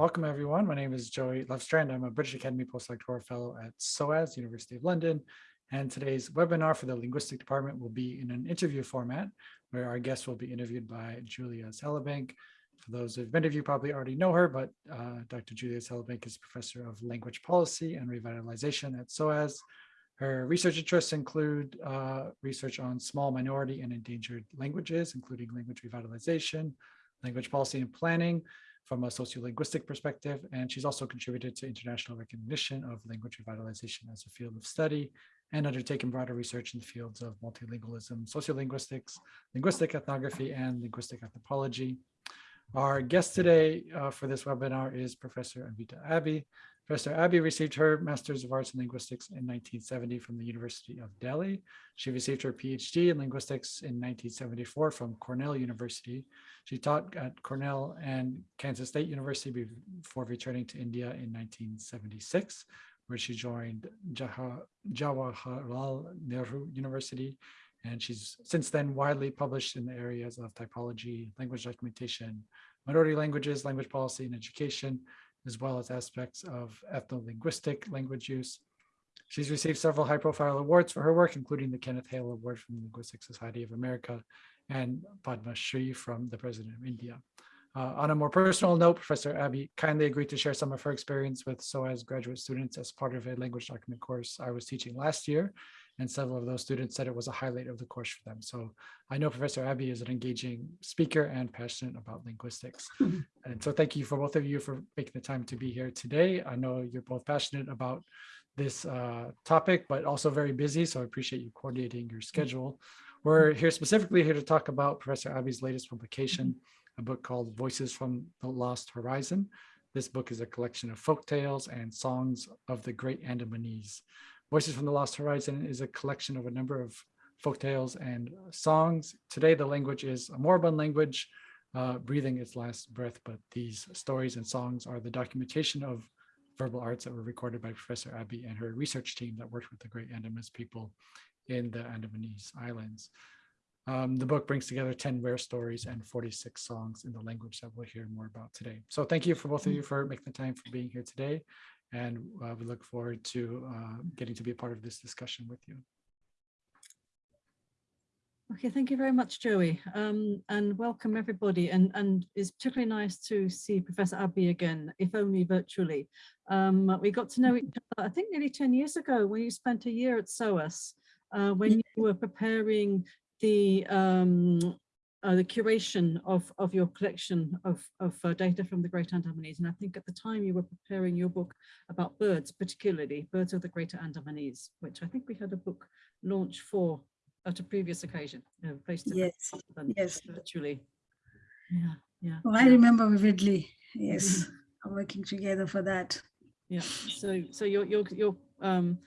welcome everyone. My name is Joey Lovestrand. I'm a British Academy Postdoctoral Fellow at SOAS, University of London. And today's webinar for the Linguistic Department will be in an interview format where our guest will be interviewed by Julia Sallabank. For those of many of you probably already know her, but uh, Dr. Julia Sallabank is Professor of Language Policy and Revitalization at SOAS. Her research interests include uh, research on small minority and endangered languages, including language revitalization, language policy and planning, from a sociolinguistic perspective, and she's also contributed to international recognition of language revitalization as a field of study and undertaken broader research in the fields of multilingualism, sociolinguistics, linguistic ethnography, and linguistic anthropology. Our guest today uh, for this webinar is Professor Anvita Abbi. Professor Abbi received her Master's of Arts in Linguistics in 1970 from the University of Delhi. She received her PhD in Linguistics in 1974 from Cornell University. She taught at Cornell and Kansas State University before returning to India in 1976, where she joined Jawaharlal Nehru University. And she's since then widely published in the areas of typology, language documentation, minority languages, language policy and education, as well as aspects of ethno-linguistic language use. She's received several high-profile awards for her work, including the Kenneth Hale Award from the Linguistic Society of America and Padma Shri from the President of India. Uh, on a more personal note, Professor Abbi kindly agreed to share some of her experience with SOAS graduate students as part of a language document course I was teaching last year, and several of those students said it was a highlight of the course for them. So I know Professor Abbi is an engaging speaker and passionate about linguistics. Mm-hmm. and so thank you for both of you for making the time to be here today. I know you're both passionate about this uh, topic, but also very busy. So I appreciate you coordinating your mm-hmm. schedule. We're here specifically here to talk about Professor Abbi's latest publication, mm-hmm. a book called Voices from the Lost Horizon. This book is a collection of folk tales and songs of the Great Andamanese. Voices from the Lost Horizon is a collection of a number of folk tales and songs. Today, the language is a moribund language, uh, breathing its last breath, but these stories and songs are the documentation of verbal arts that were recorded by Professor Abbi and her research team that worked with the Great Andamanese people in the Andamanese Islands. Um, the book brings together 10 rare stories and 46 songs in the language that we'll hear more about today. So thank you for both of you for making the time for being here today. And uh, we look forward to uh, getting to be a part of this discussion with you. Okay, thank you very much, Joey, um, and welcome everybody. And, and it's particularly nice to see Professor Abbi again, if only virtually. Um, we got to know each other, I think nearly 10 years ago when you spent a year at SOAS, uh, when you were preparing the um, uh, the curation of, of your collection of, of uh, data from the Great Andamanese. And I think at the time you were preparing your book about birds, particularly birds of the Greater Andamanese, which I think we had a book launch for at a previous occasion, you know, face to yes, yes, virtually. Yeah, yeah. Oh, I remember vividly. Yes, working together for that. Yeah. So, so your your your um,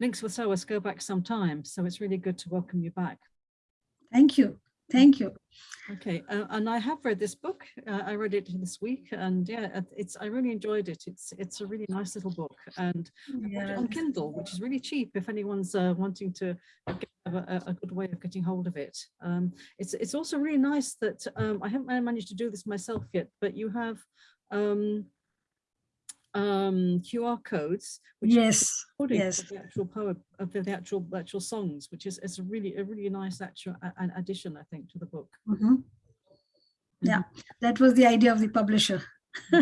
links with SOAS go back some time, so it's really good to welcome you back. Thank you. Thank you. Okay, uh, and I have read this book. Uh, I read it this week, and yeah, it's I really enjoyed it. It's it's a really nice little book, and yes. on Kindle, which is really cheap if anyone's uh, wanting to have a, a, good way of getting hold of it. Um, it's it's also really nice that um, I haven't managed to do this myself yet, but you have um, um, QR codes, which yes, yes, the actual poem of the, the, actual actual songs, which is is a really a really nice actual an addition, I think, to the book. Mm -hmm. Yeah, that was the idea of the publisher.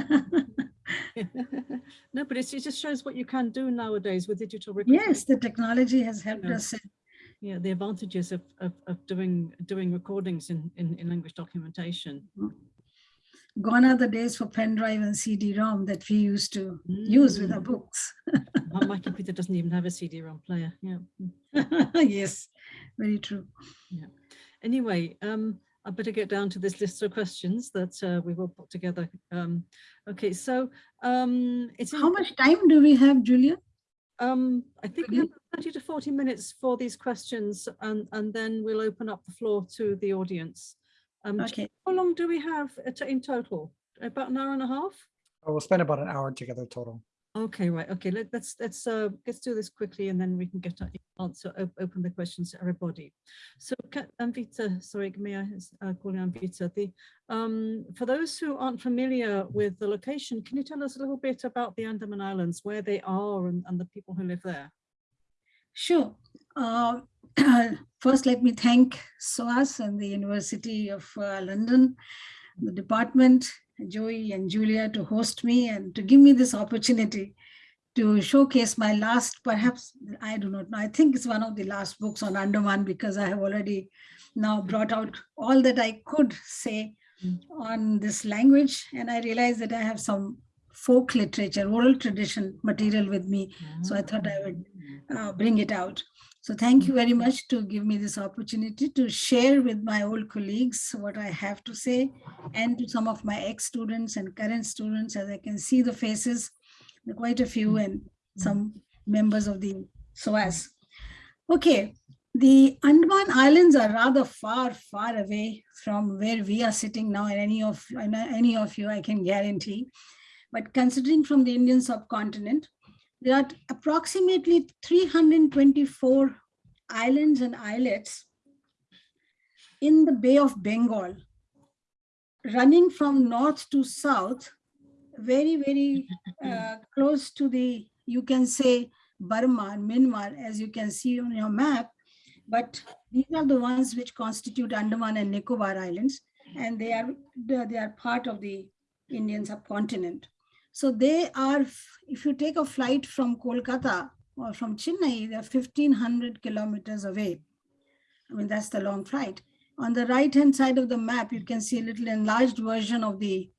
no, but it just shows what you can do nowadays with digital recording. Yes, the technology has helped yeah. us. Yeah, the advantages of, of, of doing doing recordings in, in, in language documentation. Mm -hmm gone are the days for pen drive and CD-ROM that we used to mm. use with our mm. books. My computer doesn't even have a CD-ROM player. Yeah. yes, very true. Yeah. Anyway, um, I better get down to this list of questions that uh, we will put together. Um, okay, so um, it's how much time do we have, Julia? Um, I think we have 30 to 40 minutes for these questions, and and then we'll open up the floor to the audience. Um, okay. How long do we have in total? About an hour and a half? Oh, we'll spend about an hour together total. Okay, right. Okay, let, let's let's uh let's do this quickly and then we can get a- answer op- open the questions to everybody. So Ka- Anvita, sorry, may I uh, call you Anvita? The um for those who aren't familiar with the location, can you tell us a little bit about the Andaman Islands, where they are and, and the people who live there? Sure. Uh, First, let me thank SOAS and the University of uh, London, the department, Joey and Julia to host me and to give me this opportunity to showcase my last, perhaps, I do not know, I think it's one of the last books on Andaman because I have already now brought out all that I could say on this language. And I realized that I have some folk literature, oral tradition material with me. So I thought I would uh, bring it out. So thank you very much to give me this opportunity to share with my old colleagues what I have to say and to some of my ex-students and current students, as I can see the faces, quite a few and some members of the SOAS. Okay, the Andaman Islands are rather far, far away from where we are sitting now and any of, any of you, I can guarantee. But considering from the Indian subcontinent, there are approximately 324 islands and islets in the Bay of Bengal, running from north to south, very, very uh, close to the, you can say Burma, Myanmar, as you can see on your map. But these are the ones which constitute Andaman and Nicobar Islands, and they are, they they are part of the Indian subcontinent. So they are, if you take a flight from Kolkata or from Chennai, they're 1500 kilometers away. I mean, that's the long flight. On the right-hand side of the map, you can see a little enlarged version of the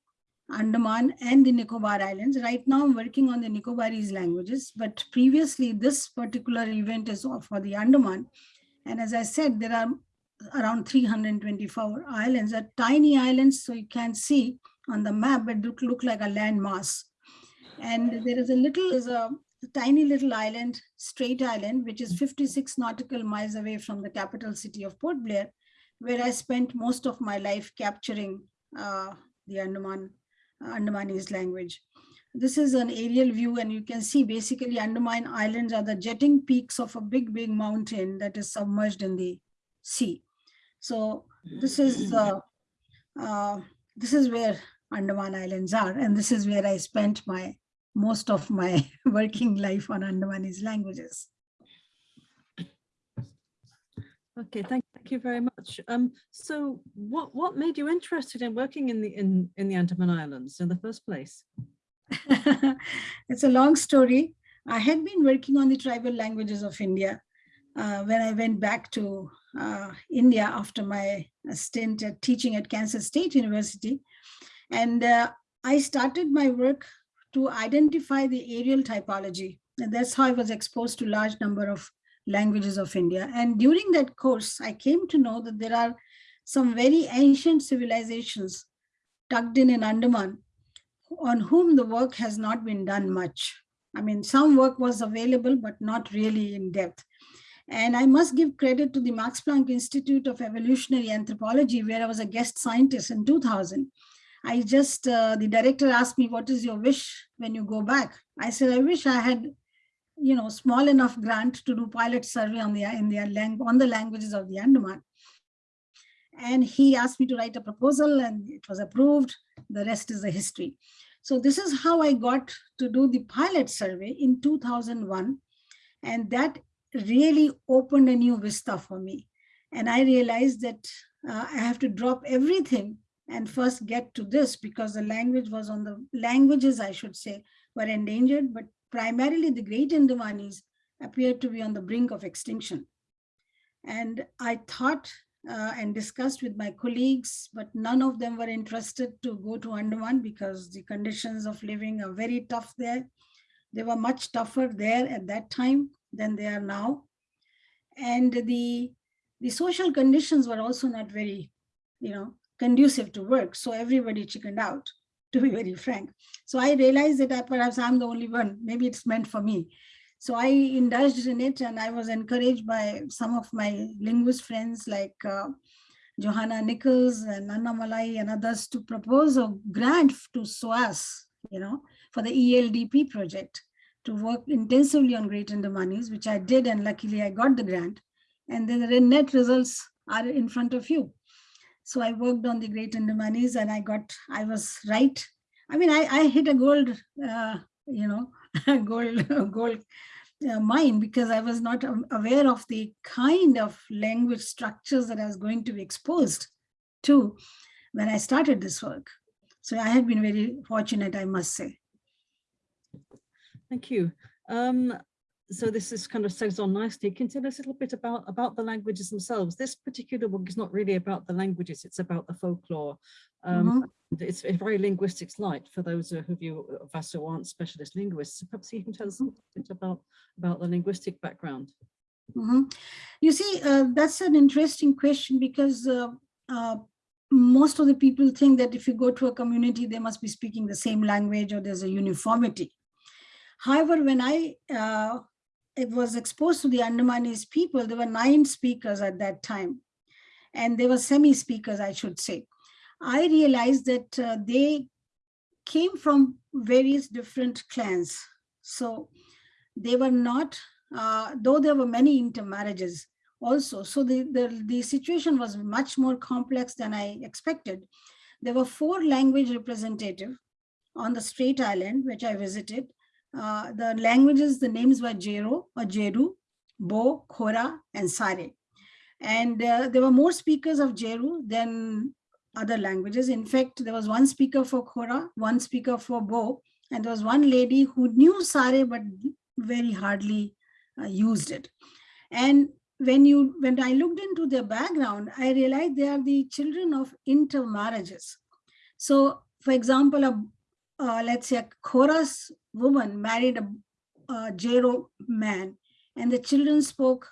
Andaman and the Nicobar Islands. Right now, I'm working on the Nicobarese languages, but previously this particular event is for the Andaman. And as I said, there are around 324 islands, are tiny islands, so you can see on the map, but look, like a landmass. And there is a little, is a tiny little island, Strait Island, which is 56 nautical miles away from the capital city of Port Blair, where I spent most of my life capturing uh, the Andaman, Andamanese language. This is an aerial view and you can see basically Andaman Islands are the jetting peaks of a big, big mountain that is submerged in the sea. So this is uh, uh, this is where Andaman Islands are, and this is where I spent my most of my working life on Andamanese languages. Okay, thank, you very much. Um, so what, what made you interested in working in the, in, in the Andaman Islands in the first place? it's a long story. I had been working on the tribal languages of India uh, when I went back to uh, India after my stint at teaching at Kansas State University. And uh, I started my work to identify the areal typology. And that's how I was exposed to large number of languages of India. And during that course, I came to know that there are some very ancient civilizations tucked in in Andaman on whom the work has not been done much. I mean, some work was available, but not really in depth. And I must give credit to the Max Planck Institute of Evolutionary Anthropology, where I was a guest scientist in 2000. I just, uh, the director asked me, what is your wish when you go back? I said, I wish I had, you know, small enough grant to do pilot survey on the, in lang on the languages of the Andaman. And he asked me to write a proposal and it was approved. The rest is the history. So this is how I got to do the pilot survey in 2001. And that really opened a new vista for me. And I realized that uh, I have to drop everything and first get to this because the language was on the languages, I should say, were endangered, but primarily the Great Andamanese appeared to be on the brink of extinction. And I thought uh, and discussed with my colleagues, but none of them were interested to go to Andaman because the conditions of living are very tough there. They were much tougher there at that time than they are now. And the, the social conditions were also not very, you know, conducive to work. So everybody chickened out, to be very frank. So I realized that I, perhaps I'm the only one, maybe it's meant for me. So I indulged in it and I was encouraged by some of my linguist friends like uh, Johanna Nichols and Annamalai and others to propose a grant to SOAS, you know, for the ELDP project to work intensively on Great Andamanese, which I did, and luckily I got the grant. And then the net results are in front of you. So I worked on the Great Andamanese and I got, I was right. I mean, I, I hit a gold, uh, you know, gold, gold uh, mine because I was not aware of the kind of language structures that I was going to be exposed to when I started this work. So I have been very fortunate, I must say. Thank you. Um, so this is kind of segs on nicely. Can you tell us a little bit about, about the languages themselves? This particular book is not really about the languages, it's about the folklore. Um, and It's a very linguistics light for those of you of us who aren't specialist linguists. So Perhaps you can tell us a little bit about, about the linguistic background. Mhm. You see, uh, that's an interesting question because uh, uh, most of the people think that if you go to a community, they must be speaking the same language or there's a uniformity. However, when I uh, it was exposed to the Andamanese people, there were nine speakers at that time, and they were semi-speakers, I should say. I realized that uh, they came from various different clans. So they were not, uh, though there were many intermarriages also. So the, the, the situation was much more complex than I expected. There were four language representative on the Strait Island, which I visited. Uh, the languages, the names were Jero or Jeru, Bo, Khora, and Sare. And uh, there were more speakers of Jeru than other languages. In fact, there was one speaker for Khora, one speaker for Bo, and there was one lady who knew Sare but very hardly uh, used it. And when you when I looked into their background, I realized they are the children of intermarriages. So, for example, a uh, let's say a chorus woman married a, a Jero man, and the children spoke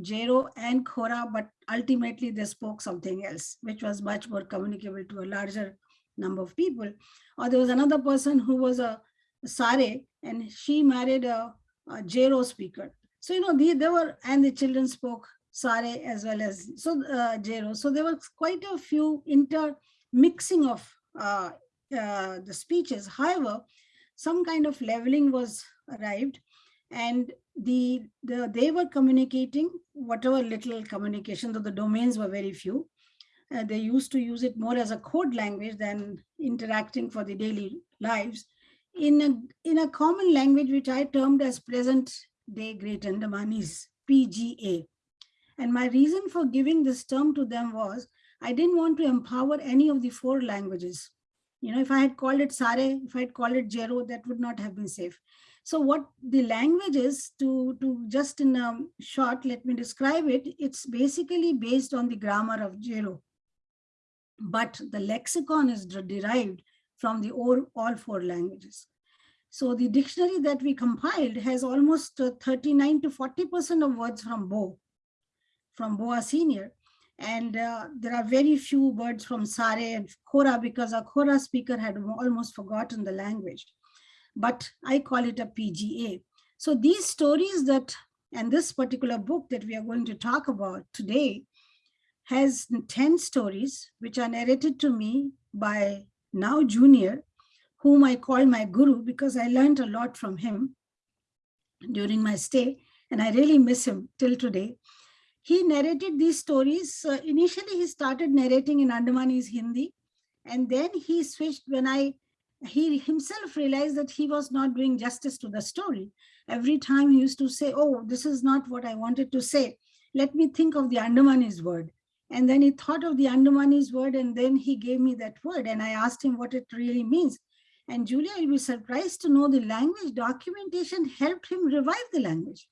Jero and Khora, but ultimately they spoke something else, which was much more communicable to a larger number of people. Or there was another person who was a Sare, and she married a, a Jero speaker. So, you know, the, they were, and the children spoke Sare as well as so uh, Jero. So there was quite a few intermixing of uh, uh, the speeches. However, some kind of leveling was arrived and the, the they were communicating whatever little communication, though the domains were very few. Uh, they used to use it more as a code language than interacting for the daily lives in a, in a common language, which I termed as present day Great Andamanese, PGA. And my reason for giving this term to them was I didn't want to empower any of the four languages you know, if I had called it Sare, if I had called it Jero, that would not have been safe. So what the language is to, to just in a short, let me describe it. It's basically based on the grammar of Jero. But the lexicon is derived from the all, all four languages. So the dictionary that we compiled has almost uh, 39 to 40% of words from Bo, from Boa Senior. And uh, there are very few words from Sare and Khora because our Khora speaker had almost forgotten the language. But I call it a PGA. So these stories that, and this particular book that we are going to talk about today has 10 stories which are narrated to me by Nao Junior, whom I call my guru because I learned a lot from him during my stay and I really miss him till today he narrated these stories. Uh, initially, he started narrating in Andamanese Hindi, and then he switched when I, he himself realized that he was not doing justice to the story. Every time he used to say, oh, this is not what I wanted to say. Let me think of the Andamanese word. And then he thought of the Andamanese word, and then he gave me that word, and I asked him what it really means. And Julia, you'll be surprised to know the language documentation helped him revive the language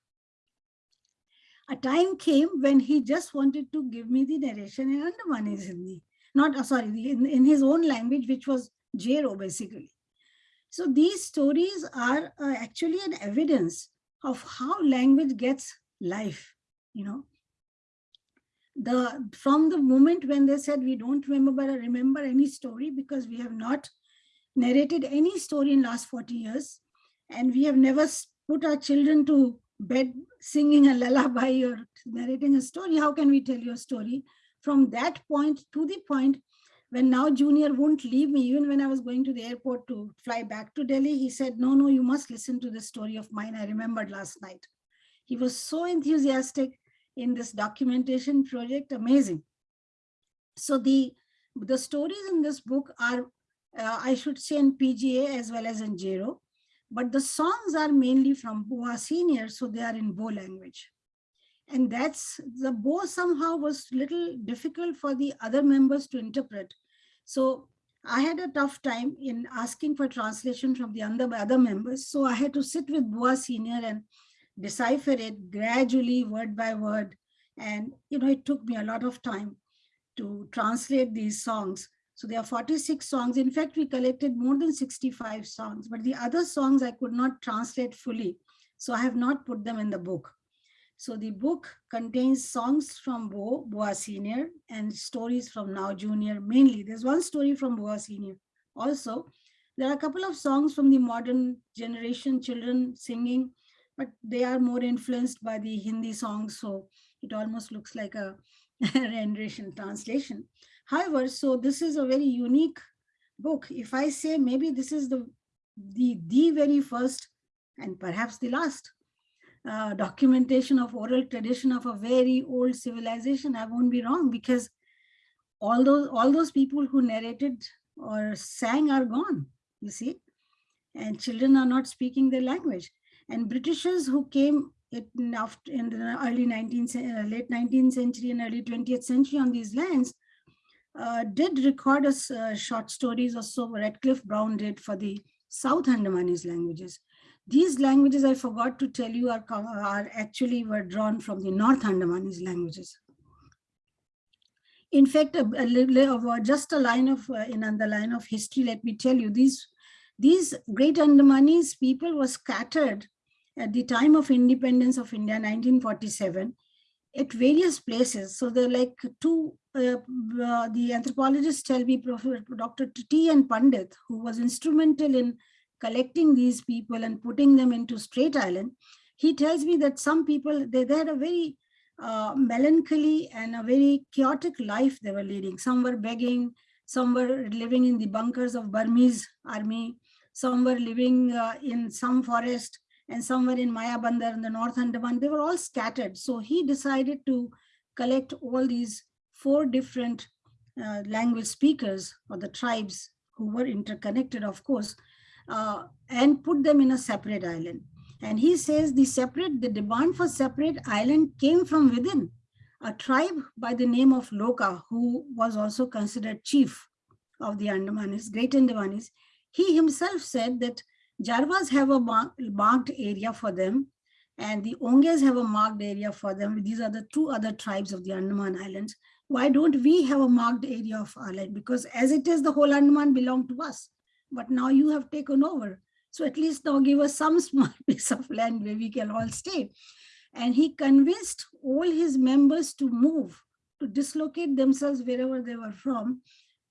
a time came when he just wanted to give me the narration in Andamanese Hindi, not uh, sorry, in, in his own language, which was Jero basically. So these stories are uh, actually an evidence of how language gets life, you know. The from the moment when they said we don't remember remember any story because we have not narrated any story in last 40 years and we have never put our children to bed singing a lullaby or narrating a story, how can we tell your story? From that point to the point when Nao Junior won't leave me, even when I was going to the airport to fly back to Delhi, he said, no, no, you must listen to this story of mine. I remembered last night. He was so enthusiastic in this documentation project, amazing. So the, the stories in this book are, uh, I should say in PGA as well as in Jero, but the songs are mainly from Boa senior, so they are in Bo language. And that's, the Bo somehow was little difficult for the other members to interpret. So I had a tough time in asking for translation from the other, other members. So I had to sit with Boa senior and decipher it gradually, word by word. And, you know, it took me a lot of time to translate these songs. So there are 46 songs. In fact, we collected more than 65 songs, but the other songs I could not translate fully. So I have not put them in the book. So the book contains songs from Bo, Boa Senior and stories from Nao Junior mainly. There's one story from Boa Senior. Also, there are a couple of songs from the modern generation children singing, but they are more influenced by the Hindi songs. So it almost looks like a rendition translation. However, so this is a very unique book. If I say maybe this is the, the, the very first and perhaps the last uh, documentation of oral tradition of a very old civilization, I won't be wrong because all those, all those people who narrated or sang are gone, you see, and children are not speaking their language. And Britishers who came in, after, in the early 19th, uh, late 19th century and early 20th century on these lands uh, did record us uh, short stories or so Radcliffe Brown did for the South Andamanese languages. These languages, I forgot to tell you, are, are actually were drawn from the North Andamanese languages. In fact, a, a uh, just a line of uh, in the line of history, let me tell you, these these great Andamanese people were scattered at the time of independence of India, 1947, at various places. So they're like two, uh, uh, the anthropologists tell me, Professor Dr. T. N. Pandit, who was instrumental in collecting these people and putting them into Strait Island, he tells me that some people, they, they had a very uh, melancholy and a very chaotic life they were leading. Some were begging, some were living in the bunkers of Burmese army, some were living uh, in some forest, and somewhere in Mayabunder in the North Andaman, they were all scattered. So he decided to collect all these four different uh, language speakers or the tribes who were interconnected, of course, uh, and put them in a separate island. And he says the separate, the demand for separate island came from within a tribe by the name of Loka, who was also considered chief of the Andamanis, Great Andamanis. He himself said that Jarvas have a marked area for them and the Onges have a marked area for them. These are the two other tribes of the Andaman Islands. Why don't we have a marked area of our land? Because as it is, the whole Andaman belong to us, but now you have taken over. So at least now give us some small piece of land where we can all stay. And he convinced all his members to move, to dislocate themselves wherever they were from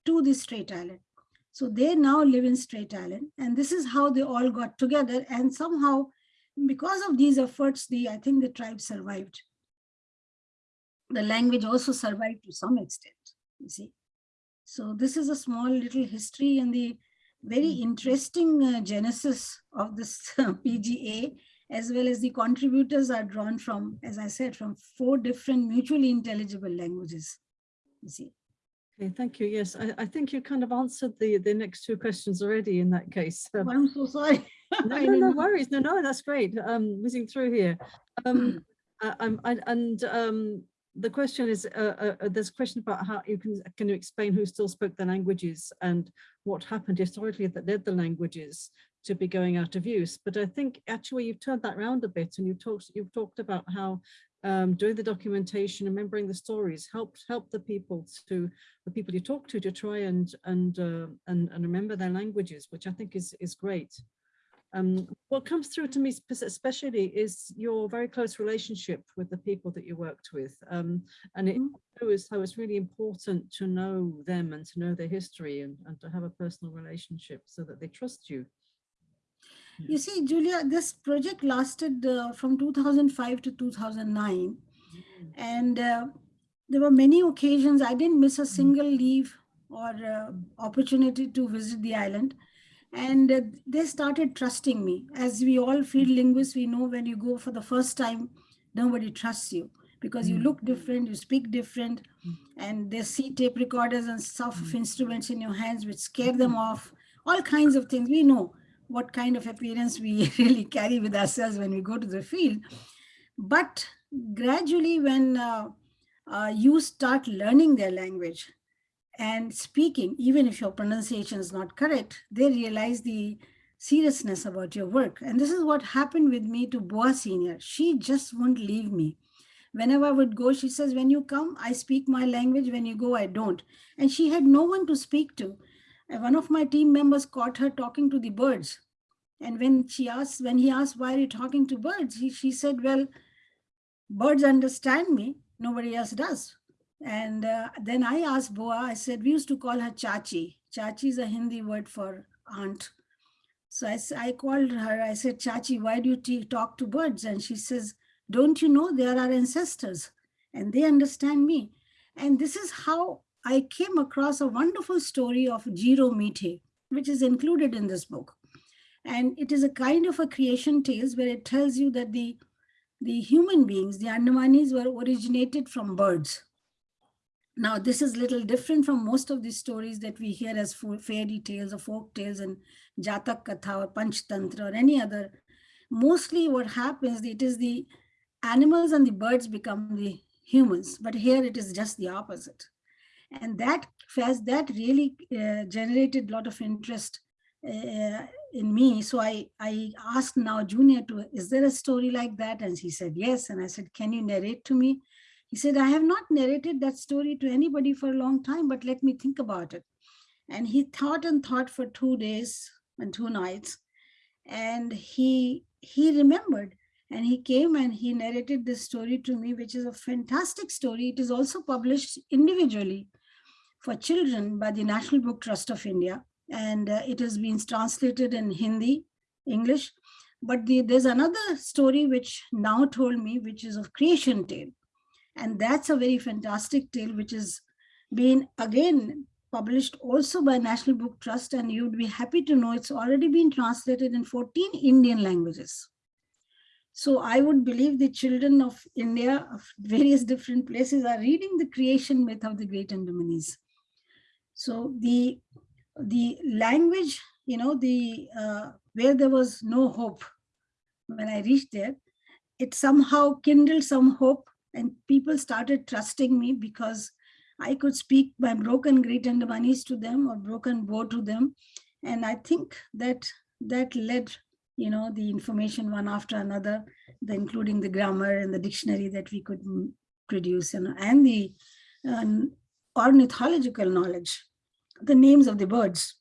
to the Strait Island. So they now live in Strait Island and this is how they all got together and somehow because of these efforts, the I think the tribe survived. The language also survived to some extent, you see. So this is a small little history and the very Hmm. interesting uh, genesis of this PGA as well as the contributors are drawn from, as I said, from four different mutually intelligible languages, you see. Okay, thank you. Yes, I, I think you kind of answered the, the next two questions already in that case. Um, I'm so sorry. no, no, no worries. No, no, that's great. Um, whizzing through here. Um, I, I'm, I, and um, the question is, uh, uh, uh, there's a question about how you can, can you explain who still spoke the languages and what happened historically that led the languages to be going out of use. But I think actually you've turned that round a bit and you've talked, you've talked about how um, doing the documentation, remembering the stories helped help the people to the people you talk to to try and and uh, and, and remember their languages, which I think is is great. Um, what comes through to me especially is your very close relationship with the people that you worked with. Um, and it shows how it's really important to know them and to know their history and, and to have a personal relationship so that they trust you. You see, Julia, this project lasted uh, from 2005 to 2009. And uh, there were many occasions, I didn't miss a single leave or uh, opportunity to visit the island. And uh, they started trusting me. As we all field linguists, we know when you go for the first time, nobody trusts you because you Mm. look different, you speak different, and they see tape recorders and stuff of instruments in your hands which scare them off, all kinds of things. We know what kind of appearance we really carry with ourselves when we go to the field. But gradually, when uh, uh, you start learning their language and speaking, even if your pronunciation is not correct, they realize the seriousness about your work. And this is what happened with me to Boa Senior. She just won't leave me. Whenever I would go, she says, when you come, I speak my language. When you go, I don't. And she had no one to speak to. One of my team members caught her talking to the birds. And when she asked, when he asked, why are you talking to birds? He, she said, well, birds understand me. Nobody else does. And uh, then I asked Boa, I said, we used to call her Chachi. Chachi is a Hindi word for aunt. So I, I called her, I said, Chachi, why do you talk to birds? And she says, don't you know they are our ancestors and they understand me. And this is how I came across a wonderful story of Jiro Mite, which is included in this book. And it is a kind of a creation tales where it tells you that the, the human beings, the Andamanis were originated from birds. Now, this is little different from most of the stories that we hear as fairy tales or folk tales and Jatak Katha or Panchtantra or any other. Mostly what happens, it is the animals and the birds become the humans, but here it is just the opposite. And that fast, that really uh, generated a lot of interest uh, in me. So I, I asked Nao Junior to, is there a story like that? And he said, yes. And I said, can you narrate to me? He said, I have not narrated that story to anybody for a long time, but let me think about it. And he thought and thought for two days and two nights. And he he remembered and he came and he narrated this story to me, which is a fantastic story. It is also published individually for children by the National Book Trust of India. And uh, it has been translated in Hindi, English. But the, there's another story which now told me, which is of creation tale. And that's a very fantastic tale, which is been again published also by National Book Trust. And you'd be happy to know it's already been translated in 14 Indian languages. So I would believe the children of India of various different places are reading the creation myth of the great Andamanese. So the the language, you know, the uh, where there was no hope when I reached there, it somehow kindled some hope and people started trusting me because I could speak my broken great Andamanese to them or broken Bo to them. And I think that that led, you know, the information one after another, the, including the grammar and the dictionary that we could produce and, and the um, ornithological knowledge, the names of the birds,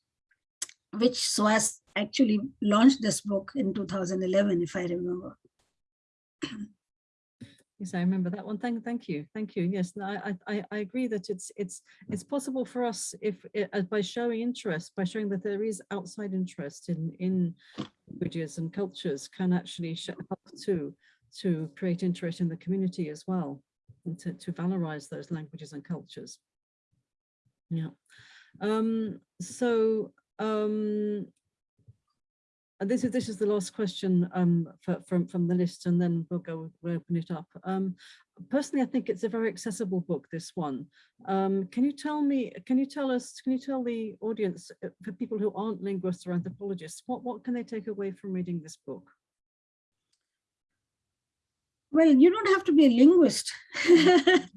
which SOAS actually launched this book in 2011, if I remember. Yes, I remember that one. Thank, thank you, thank you. Yes, no, I, I, I- agree that it's, it's, it's possible for us if, uh, by showing interest, by showing that there is outside interest in, in languages and cultures can actually help to, to create interest in the community as well, and to, to valorize those languages and cultures. Yeah. Um, so, um, and this is this is the last question um, for, from from the list, and then we'll go we'll open it up. Um, personally, I think it's a very accessible book. This one. Um, can you tell me? Can you tell us? Can you tell the audience uh, for people who aren't linguists or anthropologists what what can they take away from reading this book? Well, you don't have to be a linguist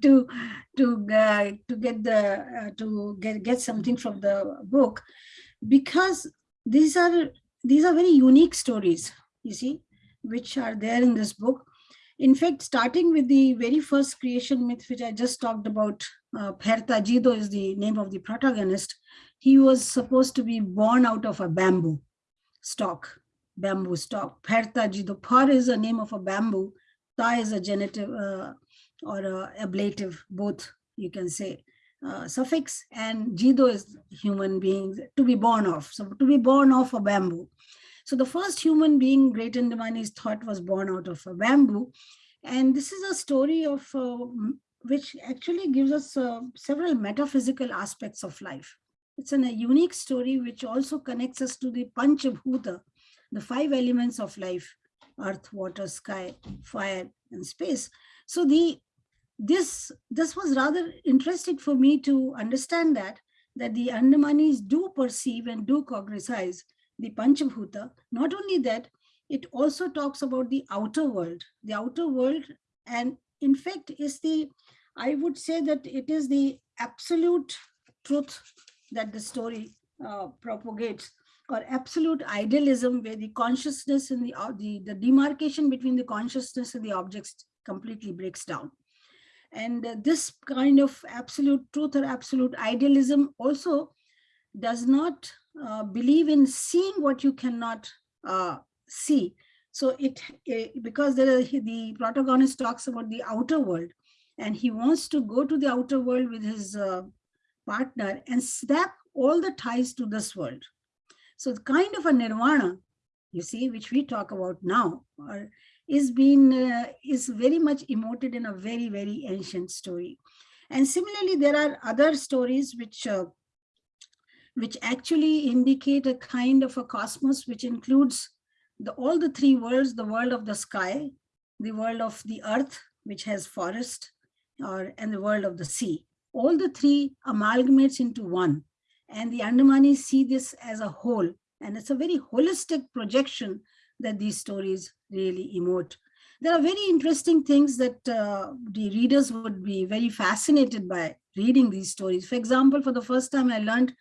to to uh, to get the uh, to get get something from the book, because these are these are very unique stories. You see, which are there in this book. In fact, starting with the very first creation myth, which I just talked about, uh, Jido is the name of the protagonist. He was supposed to be born out of a bamboo stalk, bamboo stalk. Perta Jido, Par is the name of a bamboo Ta is a genitive uh, or a ablative, both you can say uh, suffix, and jido is human beings to be born of. So to be born of a bamboo. So the first human being Great Andamani's thought was born out of a bamboo. And this is a story of uh, which actually gives us uh, several metaphysical aspects of life. it's an, a unique story which also connects us to the Panchabhuta, the five elements of life, earth, water, sky, fire, and space. So the this this was rather interesting for me to understand that that the Andamanis do perceive and do cognize the Panchabhuta. Not only that, it also talks about the outer world, the outer world, and in fact is the, I would say that it is the absolute truth that the story uh, propagates or absolute idealism where the consciousness and the, uh, the, the demarcation between the consciousness and the objects completely breaks down. And uh, this kind of absolute truth or absolute idealism also does not uh, believe in seeing what you cannot uh, see. So it, it because there, the protagonist talks about the outer world and he wants to go to the outer world with his uh, partner and snap all the ties to this world. So the kind of a nirvana, you see, which we talk about now, or is being uh, is very much emoted in a very very ancient story. And similarly there are other stories which uh, which actually indicate a kind of a cosmos which includes the all the three worlds the world of the sky the world of the earth which has forest or and the world of the sea. All the three amalgamates into one and the andamanis see this as a whole and it's a very holistic projection that these stories really emote. There are very interesting things that uh, the readers would be very fascinated by reading these stories. For example, for the first time I learned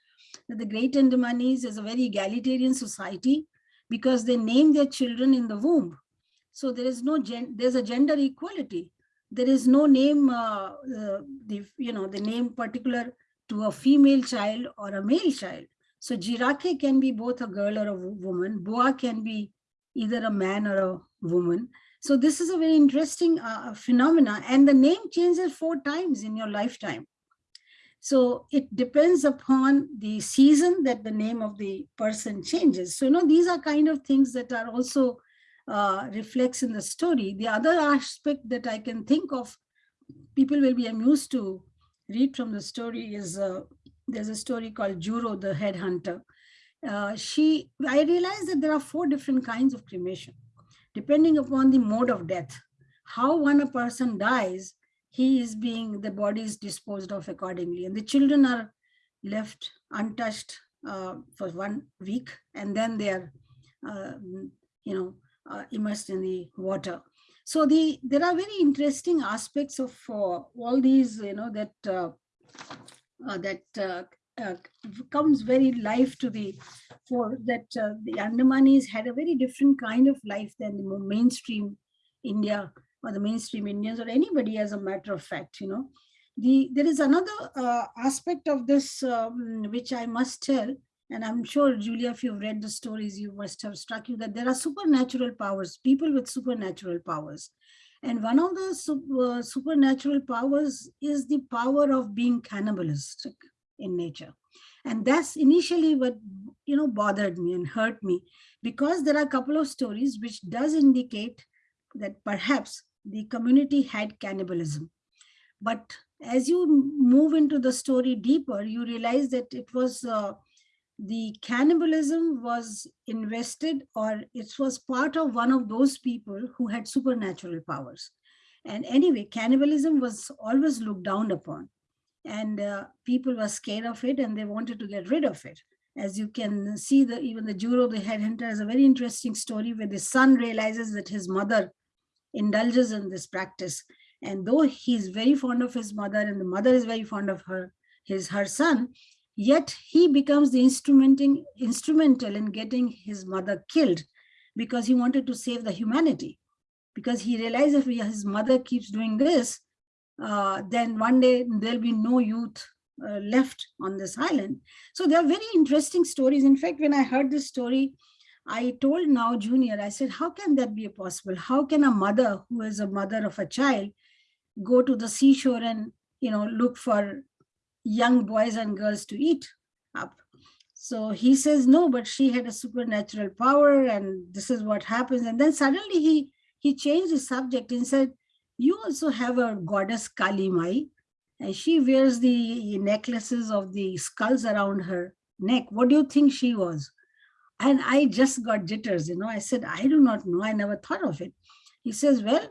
that the Great Andamanis is a very egalitarian society because they name their children in the womb. So there is no, gen there's a gender equality. There is no name, uh, uh, the, you know, the name particular to a female child or a male child. So Jirake can be both a girl or a woman. Boa can be either a man or a woman. So this is a very interesting uh, phenomena and the name changes four times in your lifetime. So it depends upon the season that the name of the person changes. So, you know, these are kind of things that are also uh, reflects in the story. The other aspect that I can think of, people will be amused to read from the story is, uh, there's a story called Juro, the headhunter. Uh, she, I realized that there are four different kinds of cremation, depending upon the mode of death. How one a person dies, he is being, the body is disposed of accordingly. And the children are left untouched uh, for one week, and then they are, uh, you know, uh, immersed in the water. So the there are very interesting aspects of uh, all these, you know, that uh, that uh, comes very life to the for that uh, the Andamanis had a very different kind of life than the mainstream India or the mainstream Indians or anybody as a matter of fact, you know. The, there is another uh, aspect of this um, which I must tell, and I'm sure, Julia, if you've read the stories, you must have struck you that there are supernatural powers, people with supernatural powers. And one of the uh, supernatural powers is the power of being cannibalistic in nature. And that's initially what, you know, bothered me and hurt me because there are a couple of stories which does indicate that perhaps the community had cannibalism. But as you move into the story deeper, you realize that it was uh, the cannibalism was invested or it was part of one of those people who had supernatural powers. And anyway, cannibalism was always looked down upon and uh, people were scared of it and they wanted to get rid of it. As you can see, the even the Juro, the headhunter, has a very interesting story where the son realizes that his mother indulges in this practice. And though he's very fond of his mother and the mother is very fond of her, his her son, yet he becomes the instrumenting, instrumental in getting his mother killed because he wanted to save the humanity. Because he realized if his mother keeps doing this, uh, then one day there'll be no youth uh, left on this island. So there are very interesting stories. In fact, when I heard this story, I told Nao Junior, I said, how can that be possible? How can a mother who is a mother of a child go to the seashore and, you know, look for young boys and girls to eat up? So he says, no, but she had a supernatural power and this is what happens. And then suddenly he, he changed the subject and said, you also have a goddess Kali Mai, and she wears the necklaces of the skulls around her neck. What do you think she was? And I just got jitters, you know. I said, I do not know. I never thought of it. He says, well,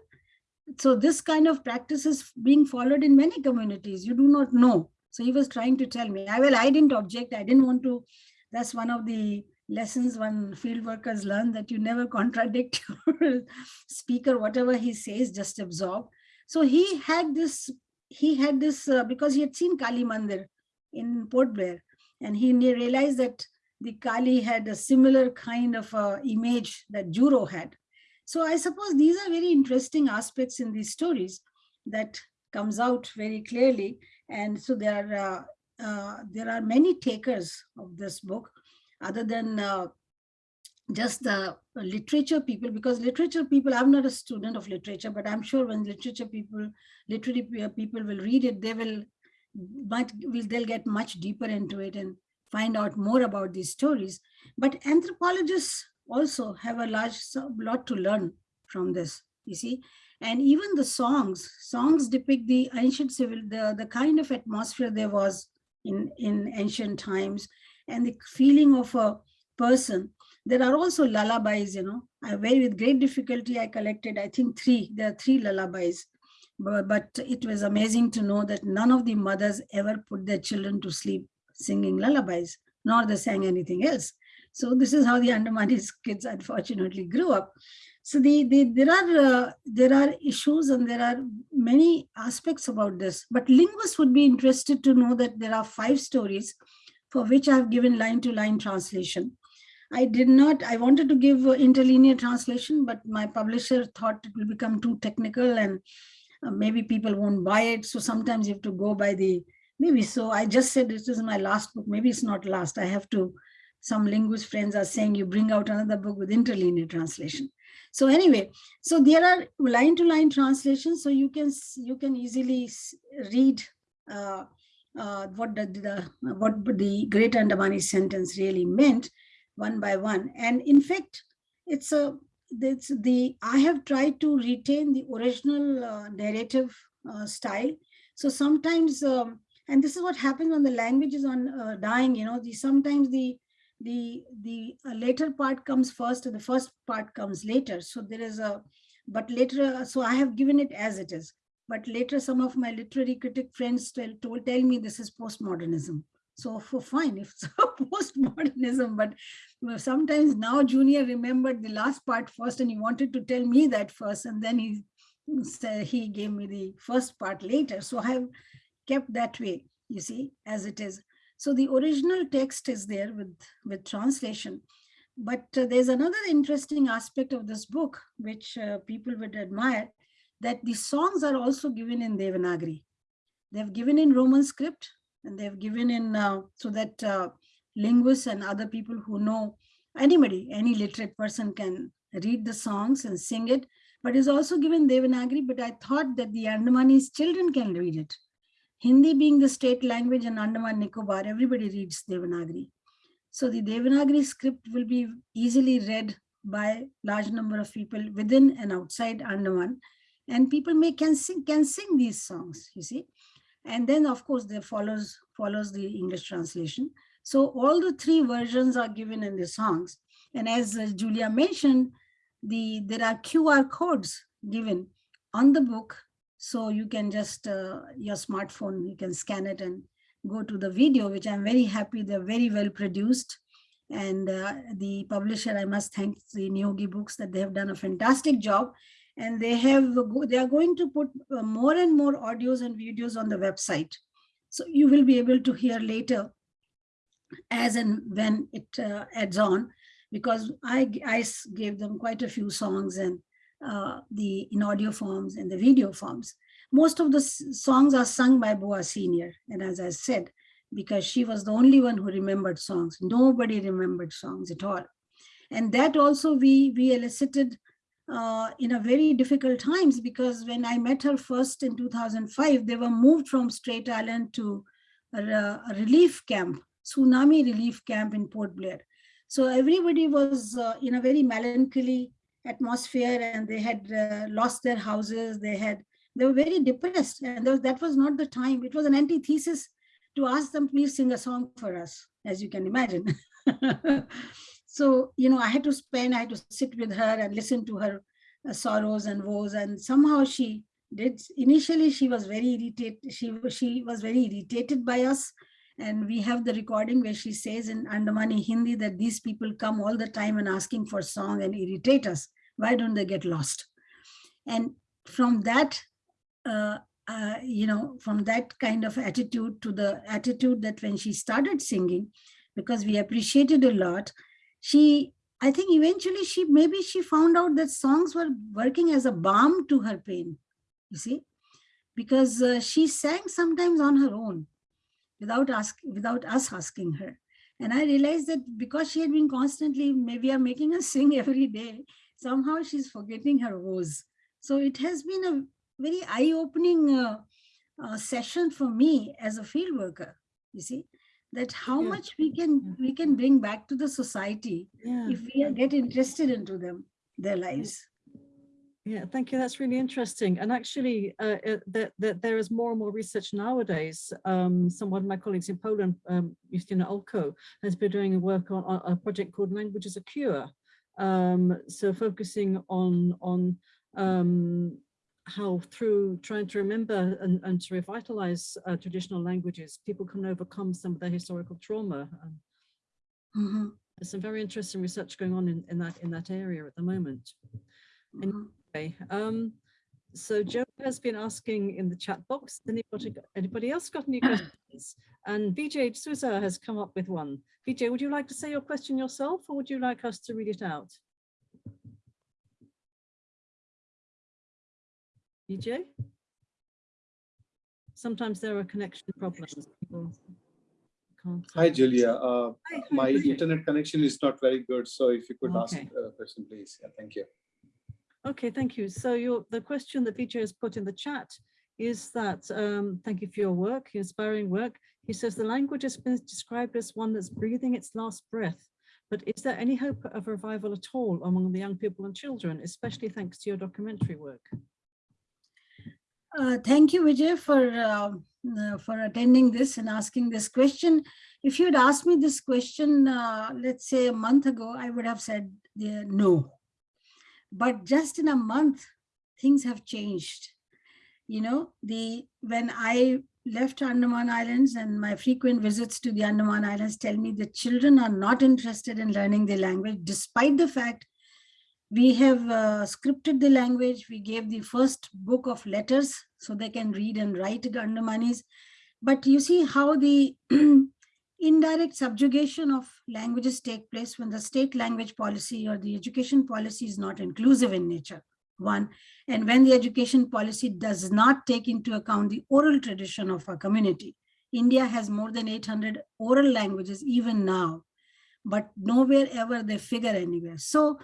so this kind of practice is being followed in many communities. You do not know. So he was trying to tell me, I well, I didn't object. I didn't want to. That's one of the lessons one field workers learn that you never contradict your speaker, whatever he says, just absorb. So he had this, he had this uh, because he had seen Kali Mandir in Port Blair and he realized that the Kali had a similar kind of uh, image that Juro had. So I suppose these are very interesting aspects in these stories that comes out very clearly. And so there are, uh, uh, there are many takers of this book other than uh, just the literature people, because literature people, I'm not a student of literature, but I'm sure when literature people, literary people will read it, they will, but will they'll get much deeper into it and find out more about these stories. But anthropologists also have a large lot to learn from this, you see. And even the songs, songs depict the ancient civil, the, the kind of atmosphere there was in, in ancient times and the feeling of a person. There are also lullabies, you know, I very with great difficulty, I collected, I think three, there are three lullabies, but, but it was amazing to know that none of the mothers ever put their children to sleep singing lullabies, nor they sang anything else. So this is how the Andamanese kids unfortunately grew up. So the, the there are uh, there are issues and there are many aspects about this. But linguists would be interested to know that there are five stories for which I have given line to line translation. I did not, I wanted to give interlinear translation, but my publisher thought it will become too technical and uh, maybe people won't buy it. So sometimes you have to go by the, maybe so I just said this is my last book. Maybe it's not last. I have to, some linguist friends are saying you bring out another book with interlinear translation. So anyway, so there are line to line translations. So you can, you can easily read uh, uh, what the, the what the Great Andamani sentence really meant one by one. And in fact, it's a it's the I have tried to retain the original uh, narrative uh, style. So sometimes, um, and this is what happens when the language is on uh, dying. You know, the sometimes the the the uh, later part comes first, and the first part comes later. So there is a, but later. Uh, so I have given it as it is. But later, some of my literary critic friends tell, told, tell me this is postmodernism. So for fine, if it's postmodernism, but sometimes Nao Junior remembered the last part first and he wanted to tell me that first and then he said he gave me the first part later. So I have kept that way, you see, as it is. So the original text is there with, with translation. But uh, there's another interesting aspect of this book, which uh, people would admire, that the songs are also given in Devanagari. They've given in Roman script and they've given in uh, so that uh, linguists and other people who know anybody, any literate person can read the songs and sing it, but it's also given Devanagari, but I thought that the Andamanese children can read it. Hindi being the state language in Andaman Nicobar, everybody reads Devanagari. So the Devanagari script will be easily read by large number of people within and outside Andaman. And people may can sing can sing these songs you see. And then of course there follows follows the english translation. So all the three versions are given in the songs. And as uh, julia mentioned the there are qr codes given on the book so you can just uh, your smartphone you can scan it and go to the video which i'm very happy they're very well produced. And uh, the publisher i must thank the Niyogi books that they have done a fantastic job. And they have they are going to put uh, more and more audios and videos on the website. So you will be able to hear later as and when it uh, adds on because I, I gave them quite a few songs and uh, the in audio forms and the video forms. Most of the songs are sung by Boa Senior. And as I said, because she was the only one who remembered songs, nobody remembered songs at all. And that also we, we elicited uh, in a very difficult times because when I met her first in 2005, they were moved from Strait Island to a, a relief camp, tsunami relief camp in Port Blair. So everybody was uh, in a very melancholy atmosphere and they had uh, lost their houses, they had they were very depressed and that was not the time. It was an antithesis to ask them, please sing a song for us, as you can imagine. so, you know, I had to spend, I had to sit with her and listen to her uh, sorrows and woes. And somehow she did, initially she was very irritated. She, she was very irritated by us. And we have the recording where she says in Andamani Hindi that these people come all the time and asking for song and irritate us. Why don't they get lost? And from that, uh, uh, you know, from that kind of attitude to the attitude that when she started singing, because we appreciated a lot, she, I think eventually she, maybe she found out that songs were working as a balm to her pain, you see, because uh, she sang sometimes on her own without ask, without us asking her. And I realized that because she had been constantly, maybe are making us sing every day, somehow she's forgetting her woes. So it has been a very eye-opening uh, uh, session for me as a field worker. You see that how Yeah. much we can we can bring back to the society Yeah. if we get interested into them, their lives. Yeah, thank you. That's really interesting. And actually, uh, uh, that that there is more and more research nowadays. Um, some one of my colleagues in Poland, um, Justyna Olko, has been doing work on, on a project called Language as a Cure. Um, so focusing on on um, how through trying to remember and, and to revitalize uh, traditional languages, people can overcome some of their historical trauma. Um, Mhm, there's some very interesting research going on in, in that in that area at the moment. And- mhm. Okay, um, so Joe has been asking in the chat box, anybody, anybody else got any questions? And Vijay Souza has come up with one. Vijay, would you like to say your question yourself or would you like us to read it out? Vijay? Sometimes there are connection problems. people can't- Hi, Julia. Uh, Hi, hi, My Vijay. internet connection is not very good, so if you could ask a question, please. Yeah, Thank you. Okay, thank you. So your, the question that Vijay has put in the chat is that, um, thank you for your work, your inspiring work. He says the language has been described as one that's breathing its last breath. But is there any hope of revival at all among the young people and children, especially thanks to your documentary work? Uh, thank you, Vijay, for uh, uh, for attending this and asking this question. If you had asked me this question, uh, let's say a month ago, I would have said uh, no. But just in a month, things have changed. You know, the when I left Andaman Islands and my frequent visits to the Andaman Islands tell me that children are not interested in learning the language, despite the fact we have uh, scripted the language. We gave the first book of letters so they can read and write it Andamanis. But you see how the indirect subjugation of languages take place when the state language policy or the education policy is not inclusive in nature, one. And when the education policy does not take into account the oral tradition of our community. India has more than 800 oral languages even now, but nowhere ever they figure anywhere. So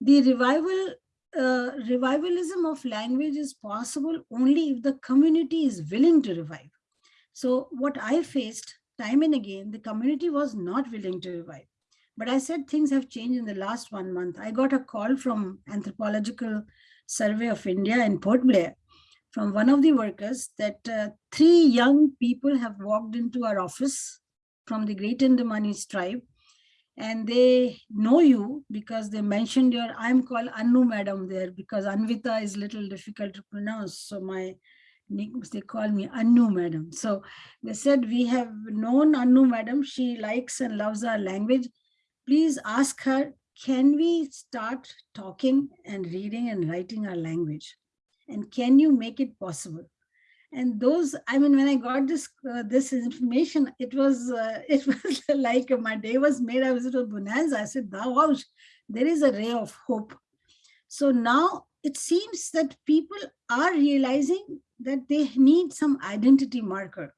the revival uh, revivalism of language is possible only if the community is willing to revive. So what I faced time and again, the community was not willing to revive. But I said things have changed in the last one month. I got a call from Anthropological Survey of India in Port Blair from one of the workers that uh, three young people have walked into our office from the Great Andamanis tribe and they know you because they mentioned your i'm called anu madam there because anvita is little difficult to pronounce so my they call me anu madam. So they said we have known anu madam. She likes and loves our language. Please ask her can we start talking and reading and writing our language? And can you make it possible? And those i mean when i got this uh, this information it was uh, it was like my day was made. I was at bonanza. I said wow there is a ray of hope. So now it seems that people are realizing that they need some identity marker.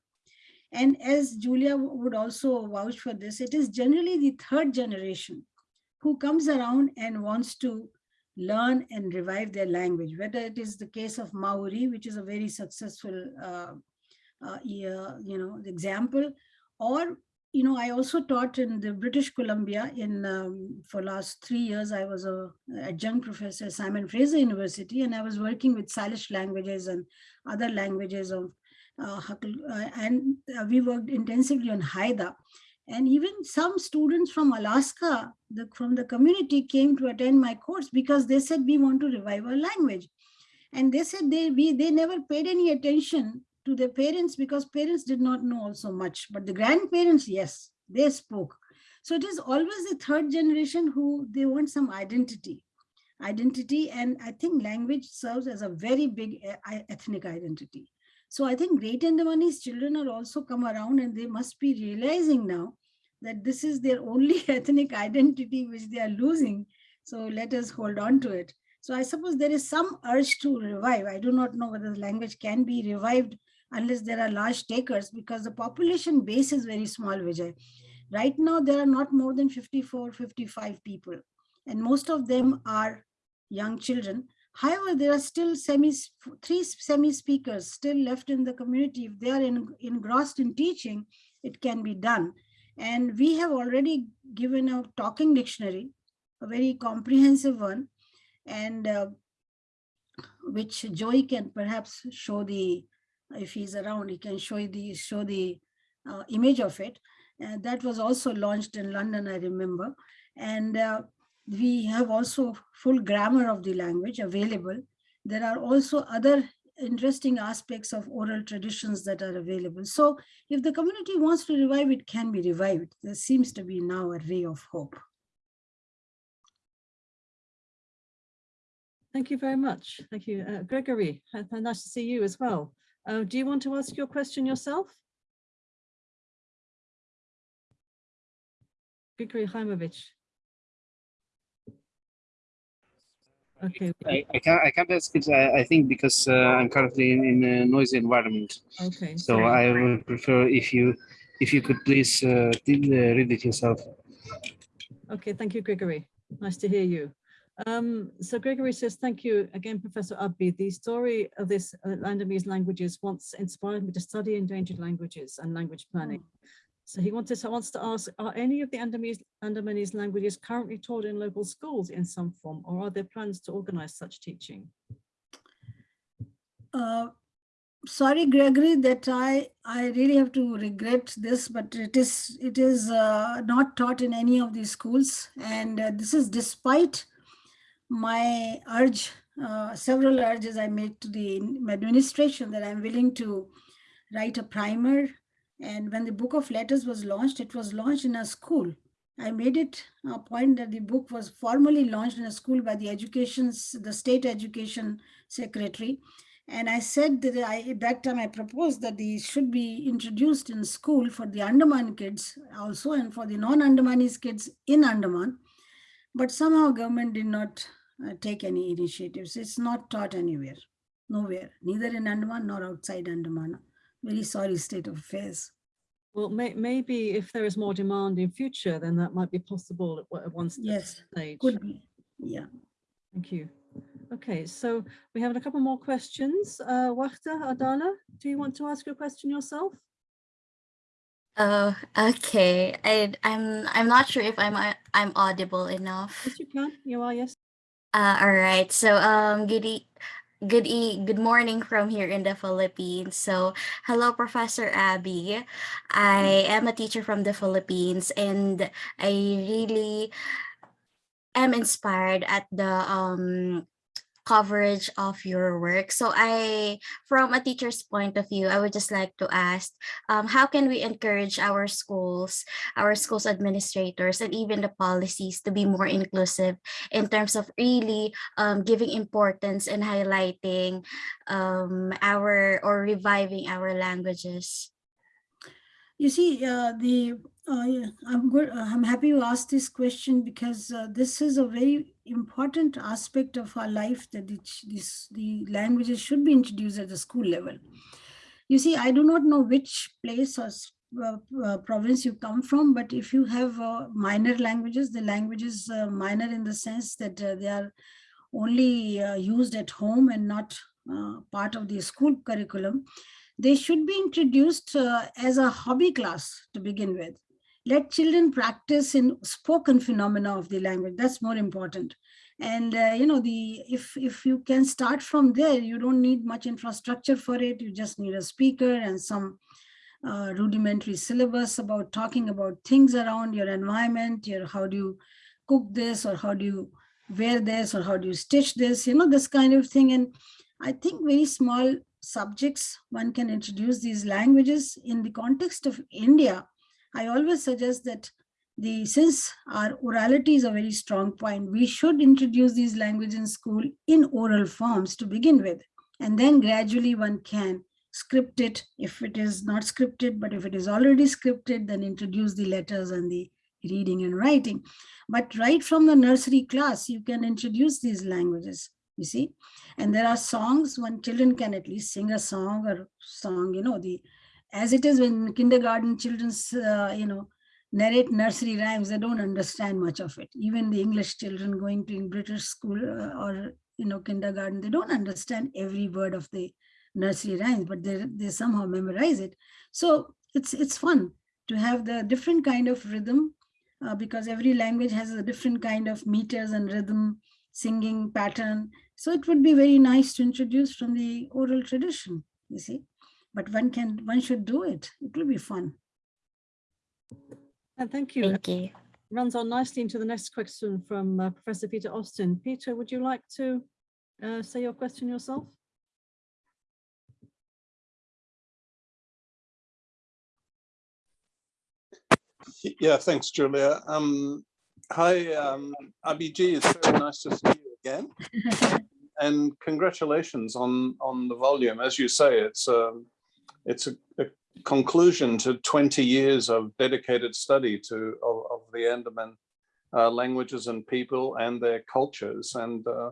And as julia would also vouch for this it is generally the third generation who comes around and wants to learn and revive their language, whether it is the case of Maori, which is a very successful, uh, uh, you know, example, or you know, I also taught in the British Columbia in, um, for last three years, I was a adjunct professor at Simon Fraser University, and I was working with Salish languages and other languages of uh, uh, and uh, we worked intensively on Haida. And even some students from Alaska, the, from the community came to attend my course because they said, we want to revive our language. And they said they, we, they never paid any attention to their parents because parents did not know also much, but the grandparents, yes, they spoke. So it is always the third generation who they want some identity, identity. And I think language serves as a very big ethnic identity. So I think Great Andamani's children are also come around and they must be realizing now that this is their only ethnic identity which they are losing. So let us hold on to it. So I suppose there is some urge to revive. I do not know whether the language can be revived unless there are large takers because the population base is very small, Vijay. Right now, there are not more than 54, 55 people, and most of them are young children. However, there are still semi, three semi-speakers still left in the community. If they are in, engrossed in teaching, it can be done. And we have already given a talking dictionary, a very comprehensive one, and uh, which Joey can perhaps show the if he's around, he can show you the show the uh, image of it. And that was also launched in London, I remember. And uh, we have also full grammar of the language available. There are also other interesting aspects of oral traditions that are available. So if the community wants to revive, it can be revived. There seems to be now a ray of hope. Thank you very much. Thank you. Uh, Gregory, nice to see you as well. Uh, do you want to ask your question yourself? Grigory Haimovich. Okay. I, I can't I can't ask it. I, I think because uh, I'm currently in, in a noisy environment. Okay. So. I would prefer if you if you could please uh, read it yourself. Okay, thank you, Gregory. Nice to hear you. Um, so Gregory says, thank you again, Professor Abbi. The story of this uh, Landamese languages once inspired me to study endangered languages and language planning. So he wanted to, wants to ask, are any of the Andamanese, Andamanese languages currently taught in local schools in some form, or are there plans to organize such teaching? Uh, sorry, Gregory, that I, I really have to regret this, but it is, it is uh, not taught in any of these schools. And uh, this is despite my urge, uh, several urges I made to the administration that I'm willing to write a primer. And when the book of letters was launched, it was launched in a school. I made it a point that the book was formally launched in a school by the education, the state education secretary. And I said that I, that time I proposed that these should be introduced in school for the Andaman kids also and for the non-Andamanese kids in Andaman. But somehow government did not uh, take any initiatives. It's not taught anywhere, nowhere, neither in Andaman nor outside Andaman. Very sorry state of affairs. Well, may, maybe if there is more demand in future, then that might be possible at one yes, stage. Could be, yeah. Thank you. Okay, so we have a couple more questions. Uh, Wachta Adala, do you want to ask your question yourself? Oh, okay. I, I'm I'm not sure if I'm I'm audible enough. Yes, you can. You are, yes. Uh, all right. So um, good e good e good morning from here in the Philippines. So hello, Professor Abbi. I am a teacher from the Philippines, and I really am inspired at the um coverage of your work. So I, from a teacher's point of view, I would just like to ask, um, how can we encourage our schools, our schools administrators, and even the policies to be more inclusive in terms of really um, giving importance and highlighting um, our or reviving our languages? You see, uh, the uh, I'm good. Uh, I'm happy you asked this question because uh, this is a very important aspect of our life that it, this the languages should be introduced at the school level. You see, I do not know which place or uh, uh, province you come from, but if you have uh, minor languages, the languages minor in the sense that they are only used at home and not part of the school curriculum, they should be introduced uh, as a hobby class to begin with. let children practice in spoken phenomena of the language. That's more important. And uh, you know, the if if you can start from there, you don't need much infrastructure for it. You just need a speaker and some uh, rudimentary syllabus about talking about things around your environment, your how do you cook this or how do you wear this or how do you stitch this, you know, this kind of thing. And I think very small subjects, one can introduce these languages in the context of India. I always suggest that the since our orality is a very strong point, we should introduce these languages in school in oral forms to begin with. And then gradually one can script it if it is not scripted, but if it is already scripted, then introduce the letters and the reading and writing. But right from the nursery class, you can introduce these languages, you see. And there are songs when children can at least sing a song or song, you know, the as it is when kindergarten children's, uh, you know, narrate nursery rhymes, they don't understand much of it. Even the English children going to British school uh, or, you know, kindergarten, they don't understand every word of the nursery rhymes, but they, they somehow memorize it. So it's, it's fun to have the different kind of rhythm uh, because every language has a different kind of meters and rhythm, singing pattern. So it would be very nice to introduce from the oral tradition, you see. But one can, one should do it. It will be fun. And thank you. Thank you. Runs on nicely into the next question from uh, Professor Peter Austin. Peter, would you like to uh, say your question yourself? Yeah, thanks, Julia. Um, hi, um, Abhijit, it's very nice to see you again. and congratulations on on the volume. As you say, it's um, it's a, a conclusion to 20 years of dedicated study to of, of the Andaman uh, languages and people and their cultures. And uh,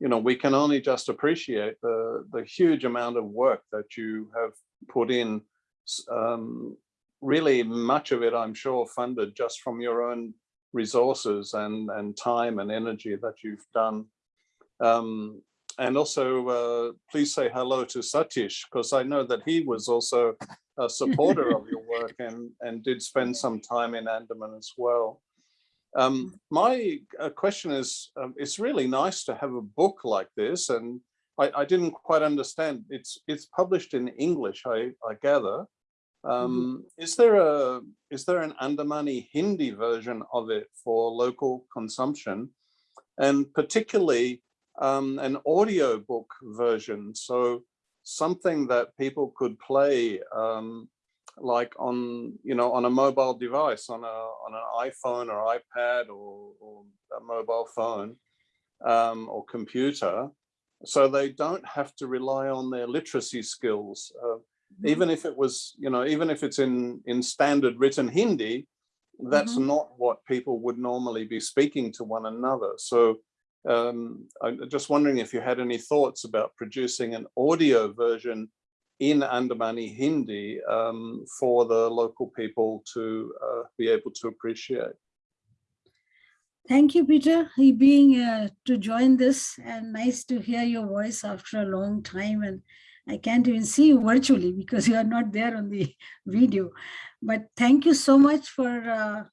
you know, we can only just appreciate the the huge amount of work that you have put in um, really much of it, I'm sure, funded just from your own resources and, and time and energy that you've done. Um, and also, uh, please say hello to Satish, because I know that he was also a supporter of your work and, and did spend some time in Andaman as well. Um, my uh, question is, um, it's really nice to have a book like this, and I, I didn't quite understand. It's it's published in English, I, I gather. Um, Is there a is there an Andamani Hindi version of it for local consumption, and particularly um, an audio book version? So something that people could play, um, like on you know on a mobile device, on a on an iPhone or iPad or, or a mobile phone um, or computer, so they don't have to rely on their literacy skills. Uh, even if it was, you know, even if it's in, in standard written Hindi, that's Mhm. not what people would normally be speaking to one another. So um, I'm just wondering if you had any thoughts about producing an audio version in Andamani Hindi um, for the local people to uh, be able to appreciate. Thank you, Peter, he being uh, to join this and nice to hear your voice after a long time. And I can't even see you virtually because you are not there on the video. But thank you so much for, uh,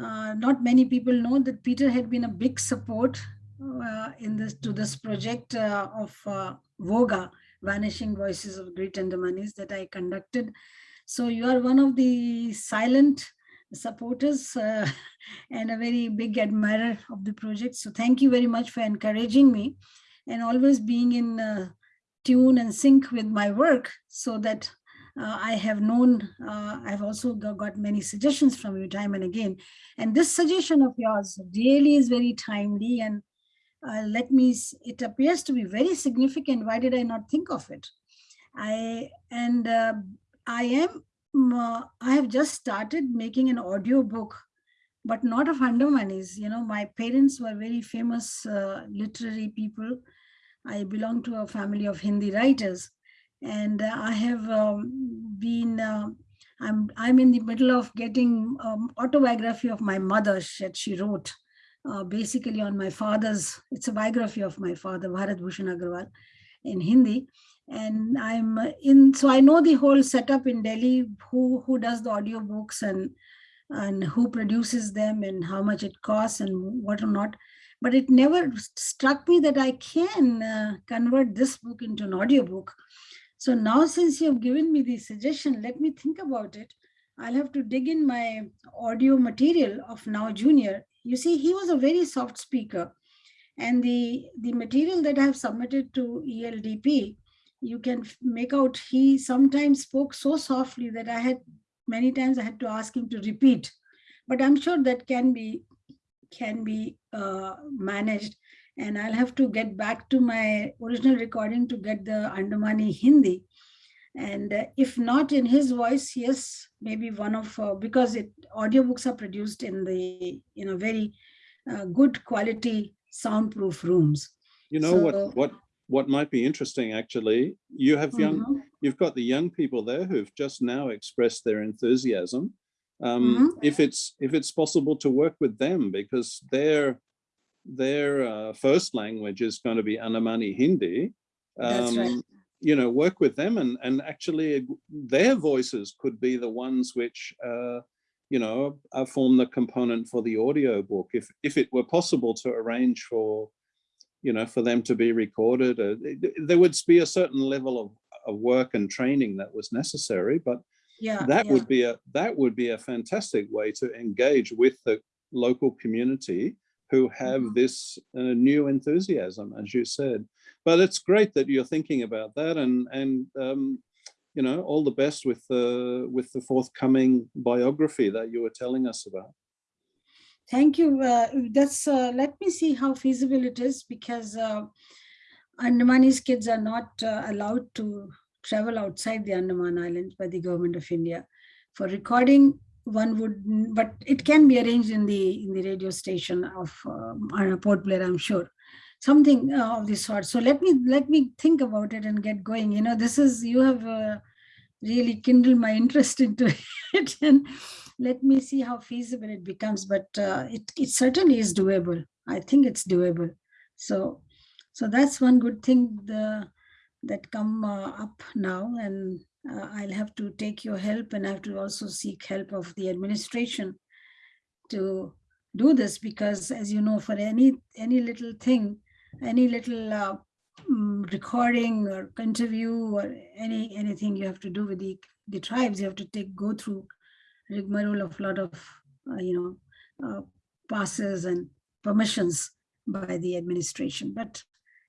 uh, not many people know that Peter had been a big support uh, in this to this project uh, of uh, VOGA, Vanishing Voices of Great Andamanis that I conducted. So you are one of the silent supporters uh, and a very big admirer of the project. So thank you very much for encouraging me and always being in uh, tune and sync with my work so that uh, I have known, uh, I've also got, many suggestions from you time and again. And this suggestion of yours really is very timely and uh, let me, it appears to be very significant. Why did I not think of it? I, and uh, I am, uh, I have just started making an audio book, but not of Andamanis. You know, my parents were very famous uh, literary people. I belong to a family of Hindi writers, and uh, I have um, been. Uh, I'm I'm in the middle of getting um, autobiography of my mother that she wrote, uh, basically on my father's. It's a biography of my father, Bharat Bhushan Agrawal, in Hindi, and I'm in. So I know the whole setup in Delhi. Who who does the audiobooks and and who produces them and how much it costs and what or not. But it never struck me that I can uh, convert this book into an audiobook. So now since you have given me the suggestion, let me think about it. I'll have to dig in my audio material of Nao Junior. You see, he was a very soft speaker. And the, the material that I have submitted to ELDP, you can make out he sometimes spoke so softly that I had many times I had to ask him to repeat. But I'm sure that can be can be uh, managed. And I'll have to get back to my original recording to get the Andamani Hindi. And uh, if not in his voice, yes, maybe one of, uh, because it audiobooks are produced in the, you know, very uh, good quality soundproof rooms. You know So- what, what, what might be interesting, actually, you have young, Mhm. you've got the young people there who've just now expressed their enthusiasm. Um, Mm-hmm. if it's, if it's possible to work with them because their, their uh, first language is going to be Andamani Hindi. That's right. um, You know, work with them and, and actually their voices could be the ones which, uh, you know, uh, form the component for the audio book. If, if it were possible to arrange for, you know, for them to be recorded, uh, th- there would be a certain level of, of work and training that was necessary, but Yeah. that yeah. would be a that would be a fantastic way to engage with the local community who have Mhm. this uh, new enthusiasm as you said but it's great that you're thinking about that and and um, you know all the best with the with the forthcoming biography that you were telling us about Thank you. Uh, that's, uh, let me see how feasible it is because uh, Andamani's kids are not uh, allowed to travel outside the Andaman Islands by the government of India. For recording, one would, but it can be arranged in the in the radio station of uh, Port Blair, I'm sure. Something uh, of this sort. So let me let me think about it and get going. You know, this is you have uh, really kindled my interest into it, and let me see how feasible it becomes. But uh, it it certainly is doable. I think it's doable. So so that's one good thing the that come uh, up now and uh, I'll have to take your help and I have to also seek help of the administration to do this because as you know for any any little thing any little uh, mm, recording or interview or any anything you have to do with the the tribes you have to take go through rigmarole of lot of uh, you know uh, passes and permissions by the administration. But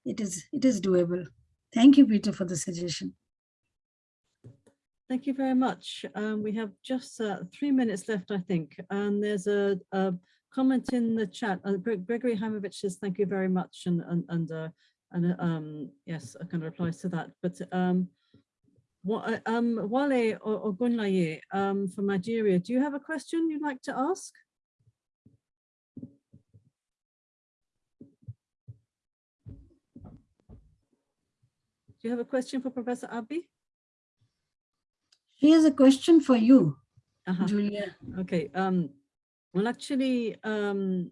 it is it is doable thank you peter for the suggestion Thank you very much. Um, we have just uh, three minutes left, I think, and there's a, a comment in the chat. Uh, Gregory Haimovich says thank you very much, and and and, uh, and uh, um, yes, I kind of replies to that. But um, what um, Wale or Ogunlaye um, from Nigeria, do you have a question you'd like to ask? Do you have a question for Professor Abbi? has a question for you Uh-huh. julia Okay, um, well, actually, um,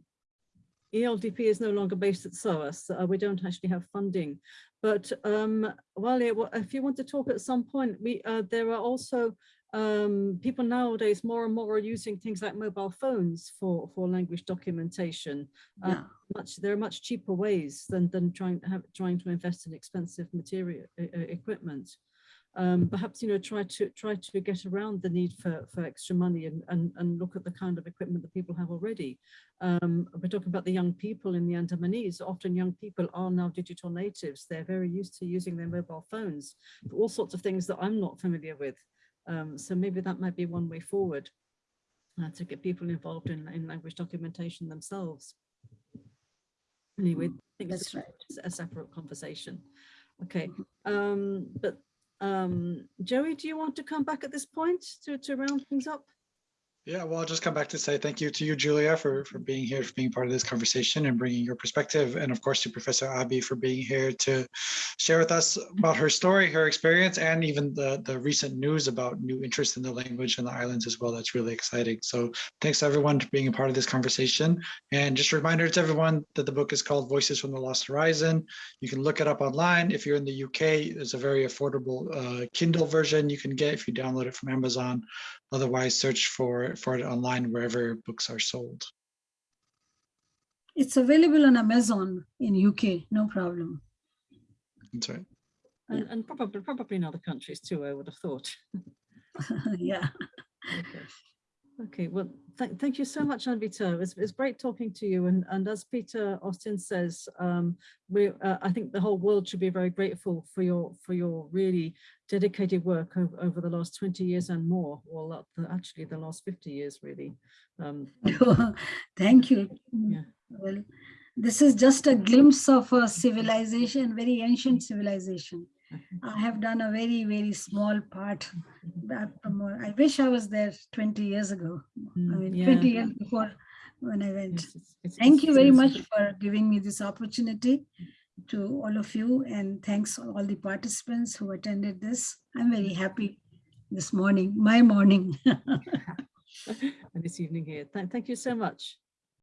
ELDP is no longer based at SOAS. Uh, we don't actually have funding. But um, Wale, wha- if you want to talk at some point, we uh, there are also um, people nowadays more and more are using things like mobile phones for for language documentation. Uh, yeah Much there are much cheaper ways than than trying to have trying to invest in expensive material e- equipment um, perhaps you know try to try to get around the need for for extra money and and, and look at the kind of equipment that people have already. Um, we're talking about the young people in the Andamanese. Often young people are now digital natives. They're very used to using their mobile phones for all sorts of things that I'm not familiar with. Um, so maybe that might be one way forward uh, to get people involved in, in language documentation themselves. Anyway, I think it's that's right a separate conversation. Okay, um, but um, Joey, do you want to come back at this point to, to round things up? Yeah, well, I'll just come back to say thank you to you, Julia, for, for being here, for being part of this conversation and bringing your perspective. And of course, to Professor Abbi for being here to share with us about her story, her experience, and even the, the recent news about new interest in the language in the islands as well. That's really exciting. So thanks everyone for being a part of this conversation. And just a reminder to everyone that the book is called Voices from the Lost Horizon. You can look it up online. If you're in the UK, there's a very affordable uh, Kindle version you can get if you download it from Amazon Otherwise, search for, for it online wherever books are sold. It's available on Amazon in UK, no problem. That's right. And, and probably, probably in other countries too, I would have thought. Yeah. Okay. Okay, well, thank, thank you so much, Anvita. It's, it's great talking to you. And, and as Peter Austin says, um, we, uh, I think the whole world should be very grateful for your, for your really dedicated work over, over the last 20 years and more. Well, the- actually the last 50 years, really. Um, Thank you. Yeah. Well, this is just a glimpse of a civilization, very ancient civilization. I have done a very, very small part. I wish I was there 20 years ago. I Mm, mean, yeah. 20 years before when I went. yes, it's- it's- Thank it's- you very much for giving me this opportunity to all of you and thanks all the participants who attended this. I'm very happy this morning, my morning. And this evening here. Thank you so much.